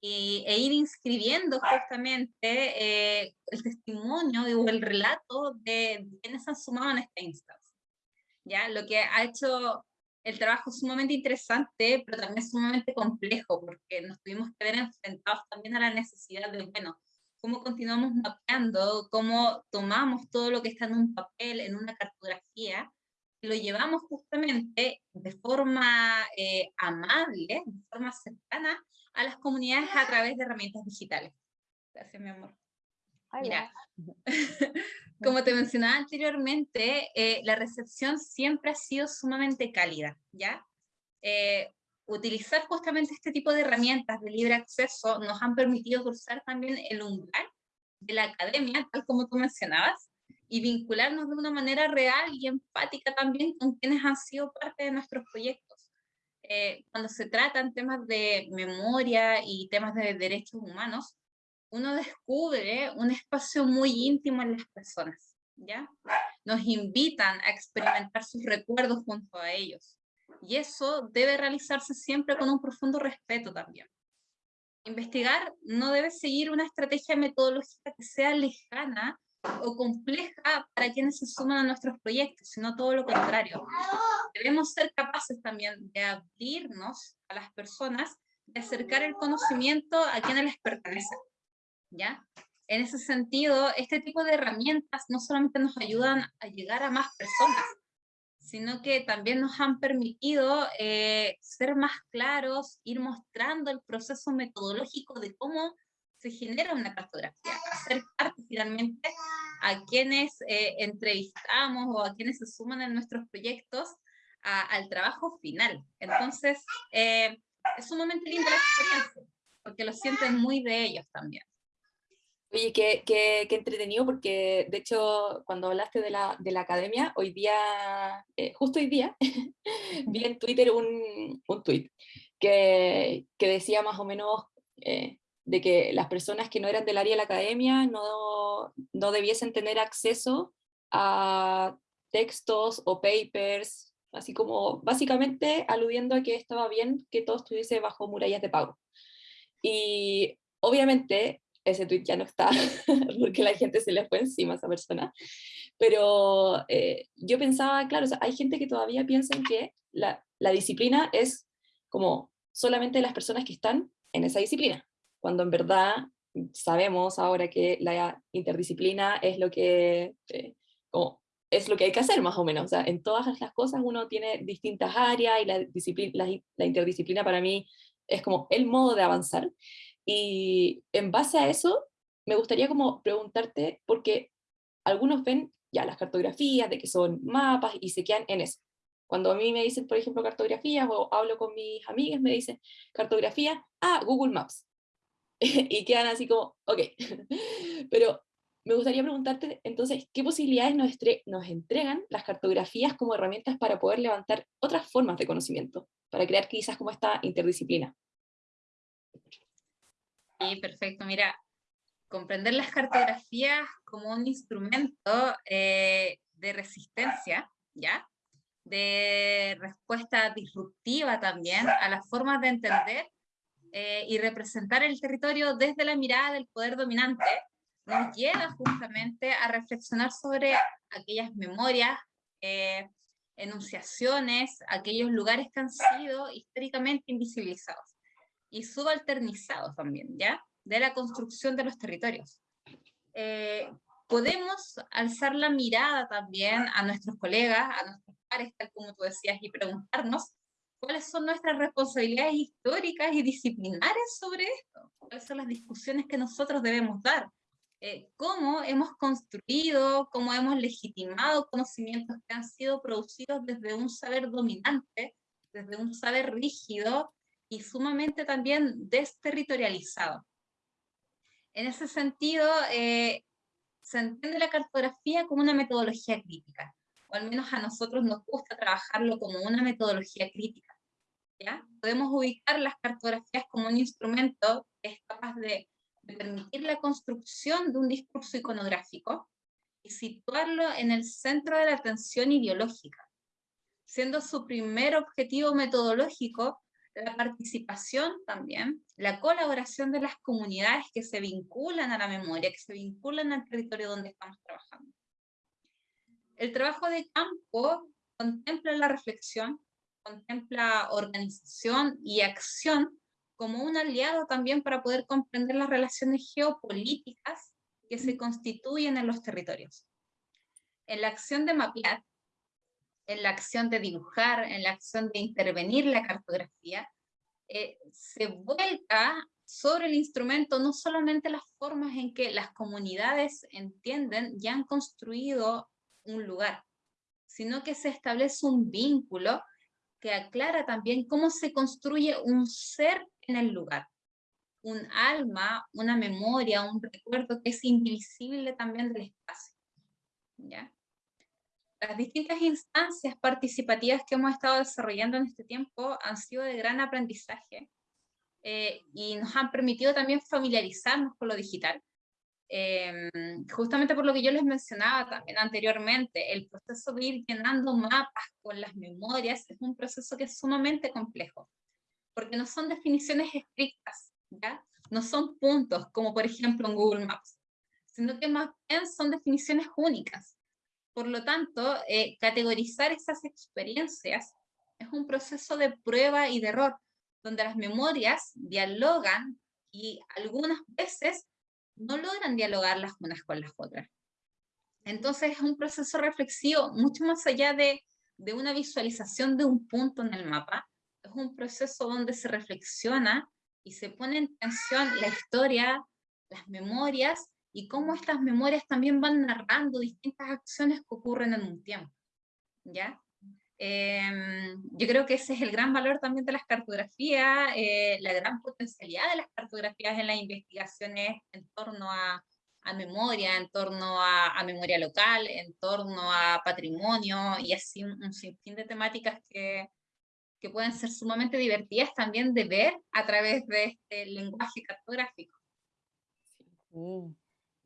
e ir inscribiendo justamente eh, el testimonio o el relato de quienes han sumado en esta instancia. ¿Ya? Lo que ha hecho el trabajo sumamente interesante, pero también sumamente complejo, porque nos tuvimos que ver enfrentados también a la necesidad de, bueno, cómo continuamos mapeando, cómo tomamos todo lo que está en un papel, en una cartografía, y lo llevamos justamente de forma eh, amable, de forma cercana, a las comunidades a través de herramientas digitales. Gracias, mi amor. Mira, <laughs> como te mencionaba anteriormente, eh, la recepción siempre ha sido sumamente cálida, ¿ya? Eh, utilizar justamente este tipo de herramientas de libre acceso nos han permitido cruzar también el umbral de la academia, tal como tú mencionabas, y vincularnos de una manera real y empática también con quienes han sido parte de nuestros proyectos. Eh, cuando se tratan temas de memoria y temas de derechos humanos, uno descubre un espacio muy íntimo en las personas, ¿ya? Nos invitan a experimentar sus recuerdos junto a ellos. Y eso debe realizarse siempre con un profundo respeto también. Investigar no debe seguir una estrategia metodológica que sea lejana o compleja para quienes se suman a nuestros proyectos, sino todo lo contrario. Debemos ser capaces también de abrirnos a las personas, de acercar el conocimiento a quienes les pertenece. ¿Ya? En ese sentido, este tipo de herramientas no solamente nos ayudan a llegar a más personas, sino que también nos han permitido eh, ser más claros, ir mostrando el proceso metodológico de cómo se genera una cartografía, hacer parte finalmente a quienes eh, entrevistamos o a quienes se suman en nuestros proyectos al trabajo final. Entonces, eh, es sumamente linda la experiencia, porque lo sienten muy de ellos también. Oye, qué, qué, qué, entretenido, porque de hecho, cuando hablaste de la, de la academia, hoy día, eh, justo hoy día, <laughs> vi en Twitter un, un tweet que, que, decía más o menos eh, de que las personas que no eran del área de la academia no, no debiesen tener acceso a textos o papers, así como básicamente aludiendo a que estaba bien que todo estuviese bajo murallas de pago. Y obviamente ese tweet ya no está, <laughs> porque la gente se le fue encima a esa persona. Pero eh, yo pensaba, claro, hay gente que todavía piensa que la, disciplina es como solamente las personas que están en esa disciplina, cuando en verdad sabemos ahora que la interdisciplina es lo que, eh, es lo que hay que hacer más o menos. O sea, en todas las cosas uno tiene distintas áreas y la, disciplina, la interdisciplina para mí es como el modo de avanzar. Y en base a eso, me gustaría como preguntarte, porque algunos ven ya las cartografías, de que son mapas, y se quedan en eso. Cuando a mí me dicen, por ejemplo, cartografías, o hablo con mis amigas, me dicen, cartografía, ah, Google Maps. <laughs> y quedan así como, ok. <laughs> Pero me gustaría preguntarte, entonces, ¿qué posibilidades nos, nos entregan las cartografías como herramientas para poder levantar otras formas de conocimiento, para crear quizás como esta interdisciplina? Sí, perfecto. Mira, comprender las cartografías como un instrumento eh, de resistencia, ¿ya? de respuesta disruptiva también a las formas de entender eh, y representar el territorio desde la mirada del poder dominante, nos lleva justamente a reflexionar sobre aquellas memorias, eh, enunciaciones, aquellos lugares que han sido históricamente invisibilizados y subalternizados también, ¿ya? De la construcción de los territorios. Eh, podemos alzar la mirada también a nuestros colegas, a nuestros pares, tal como tú decías, y preguntarnos cuáles son nuestras responsabilidades históricas y disciplinares sobre esto, cuáles son las discusiones que nosotros debemos dar, eh, cómo hemos construido, cómo hemos legitimado conocimientos que han sido producidos desde un saber dominante, desde un saber rígido y sumamente también desterritorializado. En ese sentido, eh, se entiende la cartografía como una metodología crítica, o al menos a nosotros nos gusta trabajarlo como una metodología crítica. ¿ya? Podemos ubicar las cartografías como un instrumento que es capaz de, permitir la construcción de un discurso iconográfico y situarlo en el centro de la atención ideológica, siendo su primer objetivo metodológico la participación también, la colaboración de las comunidades que se vinculan a la memoria, que se vinculan al territorio donde estamos trabajando. El trabajo de campo contempla la reflexión, contempla organización y acción como un aliado también para poder comprender las relaciones geopolíticas que se constituyen en los territorios. En la acción de mapear, en la acción de dibujar, en la acción de intervenir la cartografía, eh, se vuelca sobre el instrumento no solamente las formas en que las comunidades entienden y han construido un lugar, sino que se establece un vínculo que aclara también cómo se construye un ser en el lugar, un alma, una memoria, un recuerdo que es indivisible también del espacio. ¿ya? Las distintas instancias participativas que hemos estado desarrollando en este tiempo han sido de gran aprendizaje eh, y nos han permitido también familiarizarnos con lo digital. Em, justamente por lo que yo les mencionaba también anteriormente, el proceso de ir llenando mapas con las memorias es un proceso que es sumamente complejo, porque no son definiciones estrictas, ¿ya? no son puntos, como por ejemplo en Google Maps, sino que más bien son definiciones únicas. Por lo tanto, eh, categorizar esas experiencias es un proceso de prueba y de error, donde las memorias dialogan y algunas veces no logran dialogar las unas con las otras. Entonces es un proceso reflexivo mucho más allá de, de una visualización de un punto en el mapa, es un proceso donde se reflexiona y se pone en tensión la historia, las memorias y cómo estas memorias también van narrando distintas acciones que ocurren en un tiempo. ¿ya? Em, yo creo que ese es el gran valor también de las cartografías, eh, la gran potencialidad de las cartografías en las investigaciones en torno a, a memoria, en torno a, a, memoria local, en torno a patrimonio y así un, un sinfín de temáticas que, que pueden ser sumamente divertidas también de ver a través de este lenguaje cartográfico. Sí.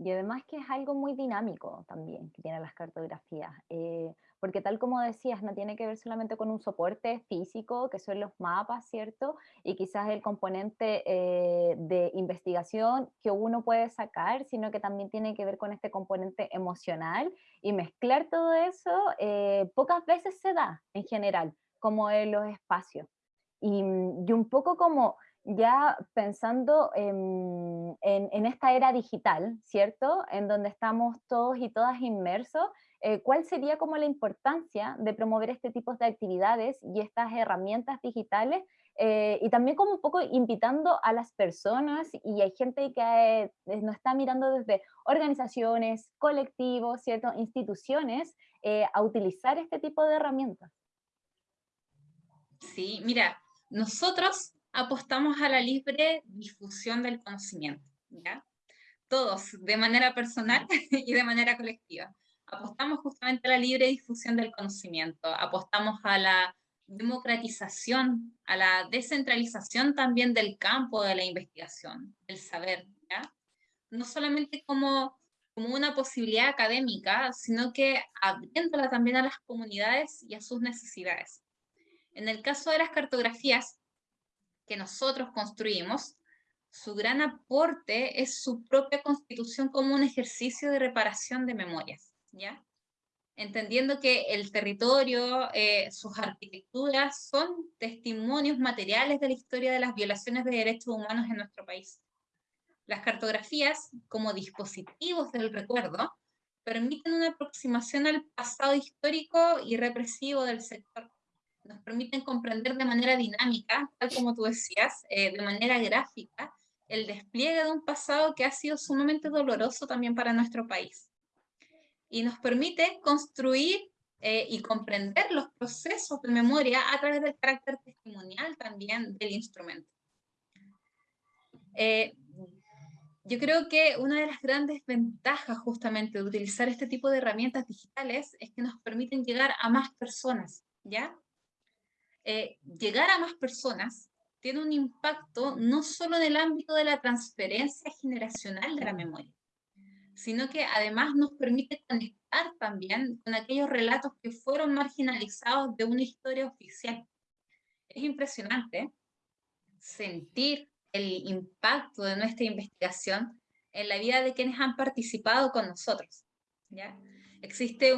Y además que es algo muy dinámico también que tienen las cartografías, eh, porque tal como decías, no tiene que ver solamente con un soporte físico, que son los mapas, ¿cierto? Y quizás el componente eh, de investigación que uno puede sacar, sino que también tiene que ver con este componente emocional y mezclar todo eso, eh, pocas veces se da en general, como en los espacios. Y, y un poco como ya pensando en, esta era digital, ¿cierto? En donde estamos todos y todas inmersos, eh, ¿cuál sería como la importancia de promover este tipo de actividades y estas herramientas digitales? Eh, y también como un poco invitando a las personas y hay gente que eh, nos está mirando desde organizaciones, colectivos, ¿cierto? instituciones, a utilizar este tipo de herramientas. Sí, mira, nosotros apostamos a la libre difusión del conocimiento, ¿ya? Todos, de manera personal <laughs> y de manera colectiva. Apostamos justamente a la libre difusión del conocimiento, apostamos a la democratización, a la descentralización también del campo de la investigación, del saber, ¿ya? No solamente como, como una posibilidad académica, sino que abriéndola también a las comunidades y a sus necesidades. En el caso de las cartografías que nosotros construimos, su gran aporte es su propia constitución como un ejercicio de reparación de memorias, ¿ya? Entendiendo que el territorio, eh, sus arquitecturas son testimonios materiales de la historia de las violaciones de derechos humanos en nuestro país. Las cartografías, como dispositivos del recuerdo, permiten una aproximación al pasado histórico y represivo del sector. Nos permiten comprender de manera dinámica, tal como tú decías, eh, de manera gráfica, el despliegue de un pasado que ha sido sumamente doloroso también para nuestro país. Y nos permite construir eh, y comprender los procesos de memoria a través del carácter testimonial también del instrumento. Eh, yo creo que una de las grandes ventajas justamente de utilizar este tipo de herramientas digitales es que nos permiten llegar a más personas, ¿ya? Eh, llegar a más personas tiene un impacto no solo en el ámbito de la transferencia generacional de la memoria, sino que además nos permite conectar también con aquellos relatos que fueron marginalizados de una historia oficial. Es impresionante sentir el impacto de nuestra investigación en la vida de quienes han participado con nosotros. ¿ya? Existe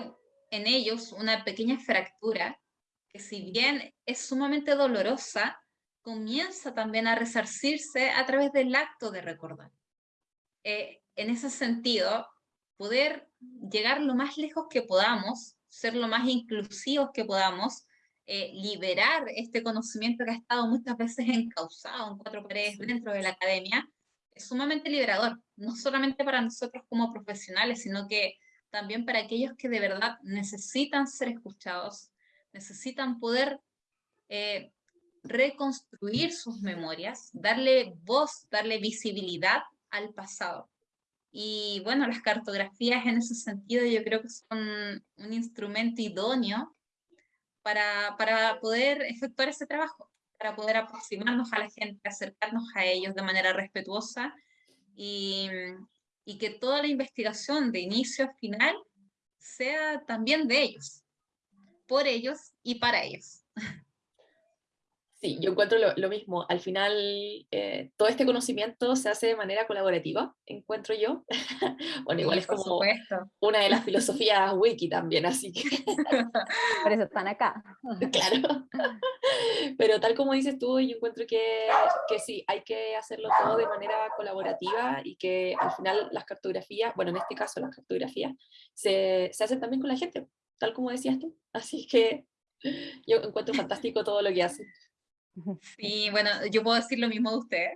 en ellos una pequeña fractura que si bien es sumamente dolorosa, comienza también a resarcirse a través del acto de recordar. Eh, en ese sentido, poder llegar lo más lejos que podamos, ser lo más inclusivos que podamos, eh, liberar este conocimiento que ha estado muchas veces encausado en cuatro paredes dentro de la academia, es sumamente liberador, no solamente para nosotros como profesionales, sino que también para aquellos que de verdad necesitan ser escuchados, necesitan poder eh, reconstruir sus memorias, darle voz, darle visibilidad al pasado. Y bueno, las cartografías en ese sentido yo creo que son un instrumento idóneo para, para poder efectuar ese trabajo, para poder aproximarnos a la gente, acercarnos a ellos de manera respetuosa y, y que toda la investigación de inicio a final sea también de ellos, por ellos y para ellos. Sí, yo encuentro lo, mismo. Al final, eh, todo este conocimiento se hace de manera colaborativa, encuentro yo. <laughs> bueno, igual es como una de las <laughs> filosofías wiki también, así que... <laughs> Por eso están acá. claro. Pero tal como dices tú, yo encuentro que, que sí, hay que hacerlo todo de manera colaborativa y que al final las cartografías, bueno, en este caso las cartografías, se, se hacen también con la gente, tal como decías tú. Así que yo encuentro fantástico todo lo que hacen. Sí, bueno, yo puedo decir lo mismo de usted.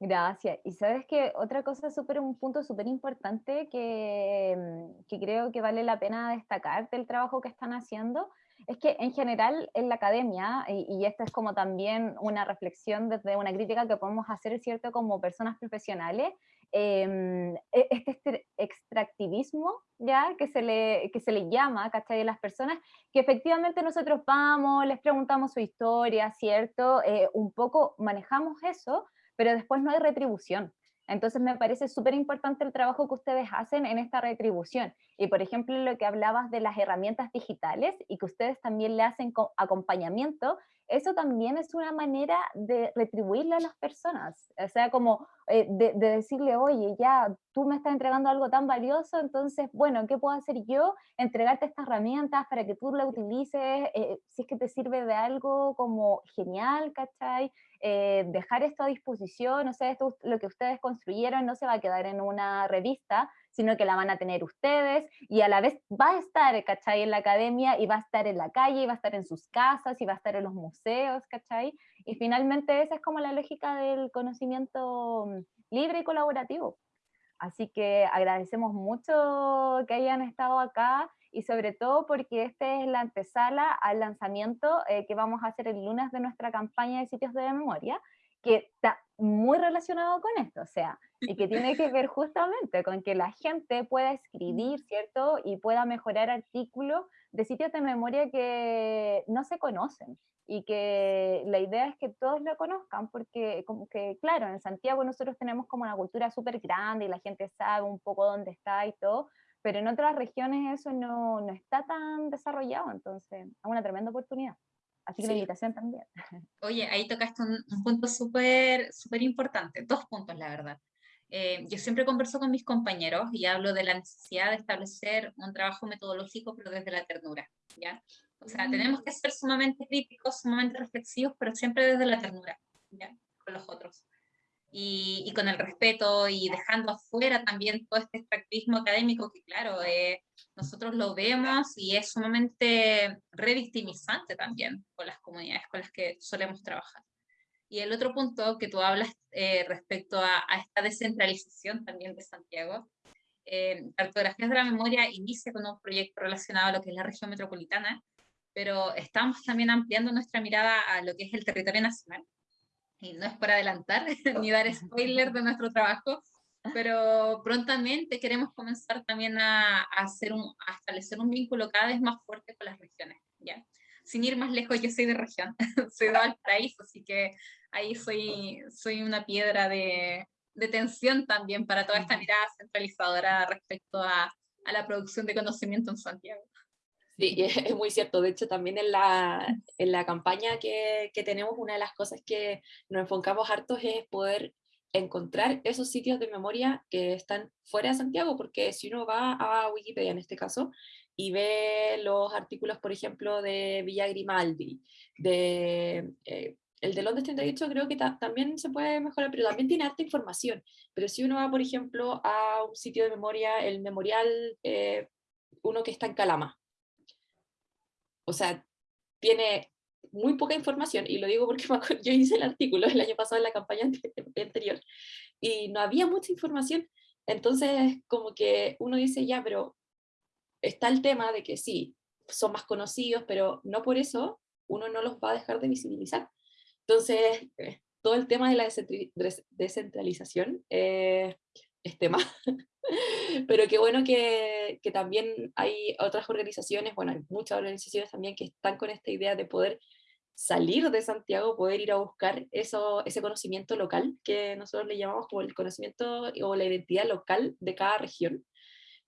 Gracias. Y sabes que otra cosa, súper un punto súper importante que, mm, que, creo que vale la pena destacar del trabajo que están haciendo, es que en general en la academia, y, y esta es como también una reflexión desde una crítica que podemos hacer, ¿cierto? Como personas profesionales, Em, e, este, este, extractivismo, ¿ya? Que se le, que se le llama, ¿cachai? De las personas, que efectivamente nosotros vamos, les preguntamos su historia, ¿cierto? Eh, un poco manejamos eso, pero después no hay retribución. Entonces me parece súper importante el trabajo que ustedes hacen en esta retribución. Y por ejemplo, lo que hablabas de las herramientas digitales y que ustedes también le hacen acompañamiento, eso también es una manera de retribuirle a las personas, o sea, como eh, de, decirle, oye, ya, tú me estás entregando algo tan valioso, entonces, bueno, ¿qué puedo hacer yo? Entregarte estas herramientas para que tú la utilices, eh, si es que te sirve de algo como genial, ¿cachai? Eh, dejar esto a disposición, o sea, esto, lo que ustedes construyeron no se va a quedar en una revista, sino que la van a tener ustedes y a la vez va a estar, ¿cachai? En la academia y va a estar en la calle y va a estar en sus casas y va a estar en los museos, ¿cachai? Y finalmente esa es como la lógica del conocimiento mm, libre y colaborativo. Así que agradecemos mucho que hayan estado acá y sobre todo porque esta es la antesala al lanzamiento eh, que vamos a hacer el lunes de nuestra campaña de sitios de memoria que está muy relacionado con esto, o sea, y que tiene que ver justamente con que la gente pueda escribir, ¿cierto? Y pueda mejorar artículos de sitios de memoria que no se conocen y que la idea es que todos lo conozcan, porque como que, claro, en Santiago nosotros tenemos como una cultura súper grande y la gente sabe un poco dónde está y todo, pero en otras regiones eso no, no está tan desarrollado, entonces es una tremenda oportunidad. Así que la invitación también. Oye, ahí tocaste un, un punto súper súper importante, dos puntos, la verdad. Eh, yo siempre converso con mis compañeros y hablo de la necesidad de establecer un trabajo metodológico, pero desde la ternura, ¿ya? O sea, tenemos que ser sumamente críticos, sumamente reflexivos, pero siempre desde la ternura, ¿ya? Con los otros. Y, y con el respeto y dejando afuera también todo este extractivismo académico que, claro, eh, nosotros lo vemos y es sumamente revictimizante también con las comunidades con las que solemos trabajar. Y el otro punto que tú hablas eh, respecto a, esta descentralización también de Santiago, eh, Cartografías de la Memoria inicia con un proyecto relacionado a lo que es la región metropolitana, pero estamos también ampliando nuestra mirada a lo que es el territorio nacional. Y no es para adelantar <laughs> ni dar <laughs> spoiler de nuestro trabajo, pero prontamente queremos comenzar también a, hacer un, a establecer un vínculo cada vez más fuerte con las regiones. ¿ya? Sin ir más lejos, yo soy de región, <laughs> soy de Valparaíso, así que ahí soy, soy una piedra de, de tensión también para toda esta mirada centralizadora respecto a, a la producción de conocimiento en Santiago. Sí, es muy cierto. De hecho, también en la, en la campaña que, que, tenemos, una de las cosas que nos enfocamos hartos es poder encontrar esos sitios de memoria que están fuera de Santiago, porque si uno va a Wikipedia en este caso y ve los artículos, por ejemplo, de Villa Grimaldi, de eh, el de Londres 38 creo que también se puede mejorar, pero también tiene harta información. Pero si uno va, por ejemplo, a un sitio de memoria, el memorial, eh, uno que está en Calama, o sea, tiene muy poca información, y lo digo porque <laughs> yo hice el artículo el año pasado en la campaña <laughs> anterior, y no había mucha información, entonces como que uno dice, ya, pero está el tema de que sí, son más conocidos, pero no por eso uno no los va a dejar de visibilizar. Entonces, eh, todo el tema de la descentralización eh, es tema, <laughs> <laughs> pero qué bueno que, que, también hay otras organizaciones, bueno, hay muchas organizaciones también que están con esta idea de poder salir de Santiago, poder ir a buscar eso, ese conocimiento local, que nosotros le llamamos como el conocimiento o la identidad local de cada región,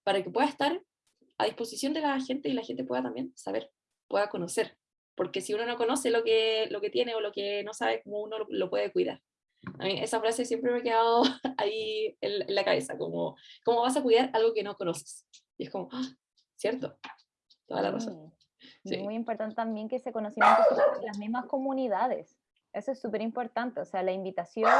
para que pueda estar a disposición de la gente y la gente pueda también saber, pueda conocer porque si uno no conoce lo que, lo que tiene o lo que no sabe, cómo uno lo, puede cuidar. A mí esa frase siempre me ha quedado <laughs> ahí en, la cabeza, como, ¿cómo vas a cuidar algo que no conoces? Y es como, ¡ah! ¿cierto? Toda la razón. Sí. Muy importante también que ese conocimiento se las mismas comunidades. Eso es súper importante, o sea, la invitación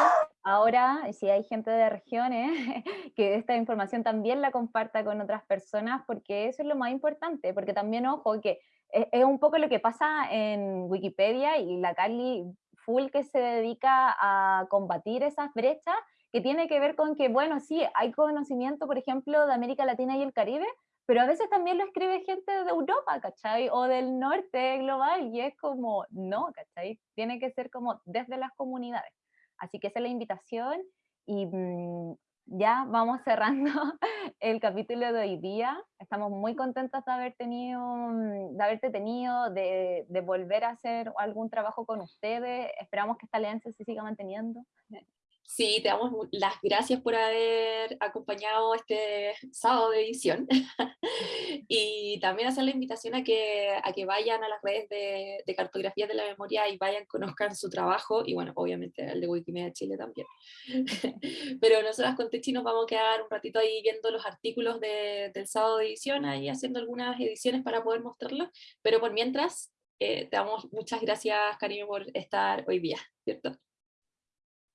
ahora, si hay gente de regiones, <laughs> que esta información también la comparta con otras personas, porque eso es lo más importante, porque también, ojo, que es, un poco lo que pasa en Wikipedia y la Carly Full que se dedica a combatir esas brechas, que tiene que ver con que, bueno, sí, hay conocimiento, por ejemplo, de América Latina y el Caribe, pero a veces también lo escribe gente de Europa, ¿cachai? O del norte global, y es como, no, ¿cachai? Tiene que ser como desde las comunidades. Así que esa es la invitación y mm, ya vamos cerrando <laughs> el capítulo de hoy día. Estamos muy contentos de haber tenido, mm, de haberte tenido, de, de volver a hacer algún trabajo con ustedes. Esperamos que esta alianza se siga manteniendo. <laughs> Sí, te damos las gracias por haber acompañado este sábado de edición <laughs> y también hacer la invitación a que, a que vayan a las redes de, de cartografías de la memoria y vayan, conozcan su trabajo y bueno, obviamente el de Wikimedia Chile también. <laughs> Pero nosotras con Techi nos vamos a quedar un ratito ahí viendo los artículos de, del sábado de edición, ahí haciendo algunas ediciones para poder mostrarlos, pero por mientras eh, te damos muchas gracias, cariño, por estar hoy día, ¿cierto?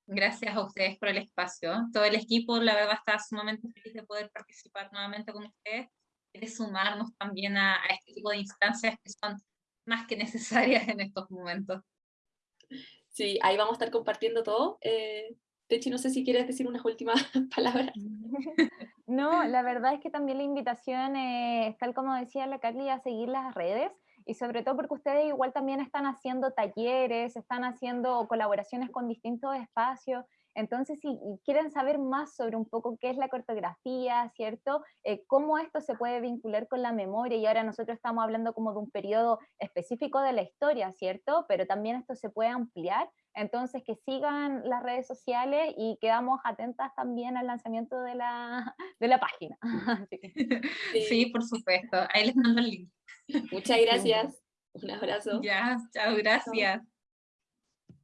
Gracias a ustedes por el espacio. Todo el equipo, la verdad, está sumamente feliz de poder participar nuevamente con ustedes y de sumarnos también a, este tipo de instancias que son más que necesarias en estos momentos. Sí, ahí vamos a estar compartiendo todo. Eh, Techi, no sé si quieres decir unas últimas <laughs> palabras. No, la verdad es que también la invitación es, tal como decía la Carly, a seguir las redes y sobre todo porque ustedes igual también están haciendo talleres, están haciendo colaboraciones con distintos espacios. Entonces, si quieren saber más sobre un poco qué es la cartografía, ¿cierto? Eh, cómo esto se puede vincular con la memoria, y ahora nosotros estamos hablando como de un periodo específico de la historia, ¿cierto? Pero también esto se puede ampliar. Entonces, que sigan las redes sociales y quedamos atentas también al lanzamiento de la, <laughs> de la página. <laughs> <laughs> Sí. por supuesto. Ahí les mando el link. Muchas gracias. Un abrazo. Ya, chao, gracias.